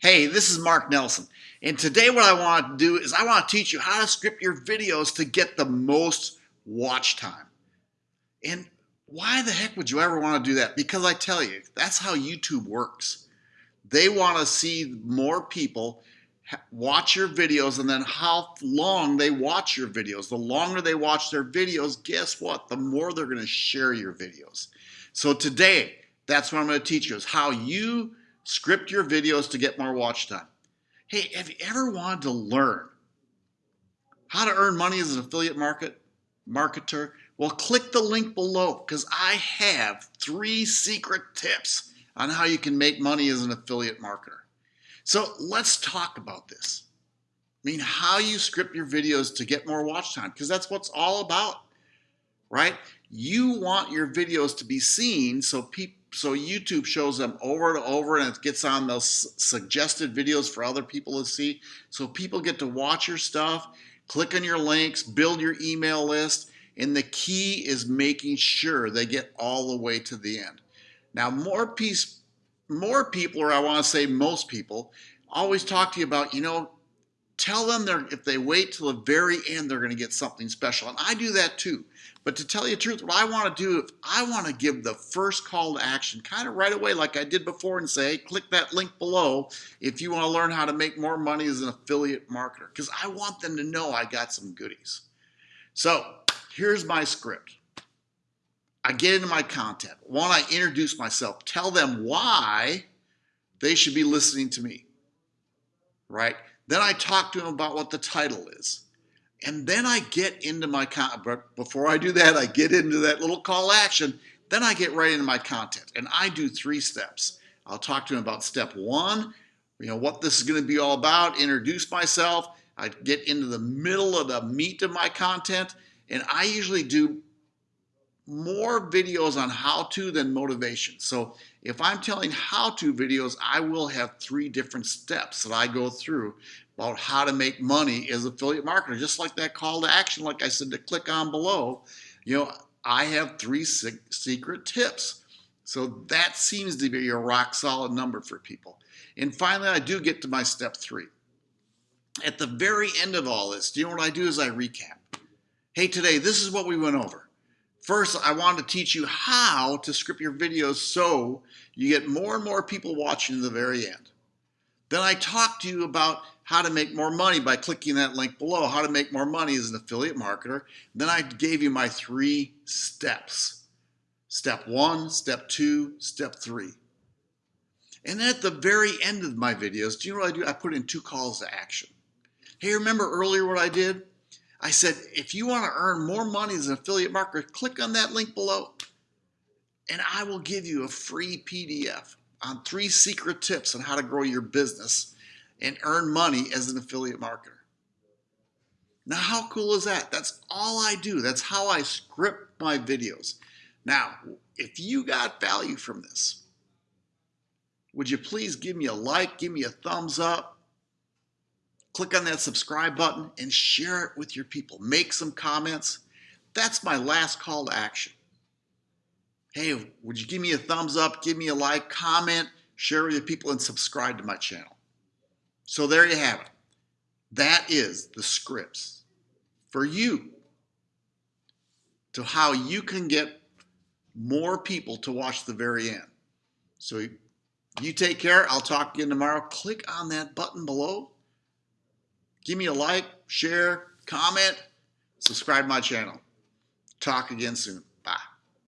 Hey, this is Mark Nelson. And today what I want to do is I want to teach you how to script your videos to get the most watch time. And why the heck would you ever want to do that? Because I tell you, that's how YouTube works. They want to see more people watch your videos and then how long they watch your videos. The longer they watch their videos, guess what? The more they're going to share your videos. So today, that's what I'm going to teach you is how you Script your videos to get more watch time. Hey, have you ever wanted to learn how to earn money as an affiliate market marketer? Well, click the link below because I have three secret tips on how you can make money as an affiliate marketer. So let's talk about this. I mean, how you script your videos to get more watch time because that's what's all about, right? You want your videos to be seen so people so YouTube shows them over and over and it gets on those suggested videos for other people to see. So people get to watch your stuff, click on your links, build your email list, and the key is making sure they get all the way to the end. Now, more piece, more people, or I want to say most people, always talk to you about, you know, tell them if they wait till the very end, they're going to get something special. And I do that too. But to tell you the truth, what I want to do, if I want to give the first call to action kind of right away, like I did before, and say, click that link below if you want to learn how to make more money as an affiliate marketer, because I want them to know I got some goodies. So here's my script. I get into my content. One, I introduce myself, tell them why they should be listening to me, right? Then I talk to them about what the title is. And then I get into my content. But before I do that, I get into that little call action. Then I get right into my content. And I do three steps. I'll talk to them about step one, you know, what this is going to be all about, introduce myself. I get into the middle of the meat of my content. And I usually do more videos on how to than motivation. So if I'm telling how to videos, I will have three different steps that I go through about how to make money as affiliate marketer. Just like that call to action, like I said, to click on below, you know, I have three secret tips. So that seems to be a rock solid number for people. And finally, I do get to my step three. At the very end of all this, do you know what I do is I recap. Hey, today, this is what we went over. First, I wanted to teach you how to script your videos so you get more and more people watching to the very end. Then I talked to you about how to make more money by clicking that link below, how to make more money as an affiliate marketer. Then I gave you my three steps. Step one, step two, step three. And then at the very end of my videos, do you know what I do? I put in two calls to action. Hey, remember earlier what I did? I said, if you want to earn more money as an affiliate marketer, click on that link below and I will give you a free PDF on three secret tips on how to grow your business and earn money as an affiliate marketer. Now, how cool is that? That's all I do. That's how I script my videos. Now, if you got value from this, would you please give me a like, give me a thumbs up, click on that subscribe button and share it with your people. Make some comments. That's my last call to action. Hey, would you give me a thumbs up, give me a like, comment, share with your people, and subscribe to my channel. So there you have it. That is the scripts for you to how you can get more people to watch the very end. So you take care. I'll talk again tomorrow. Click on that button below Give me a like, share, comment, subscribe my channel. Talk again soon.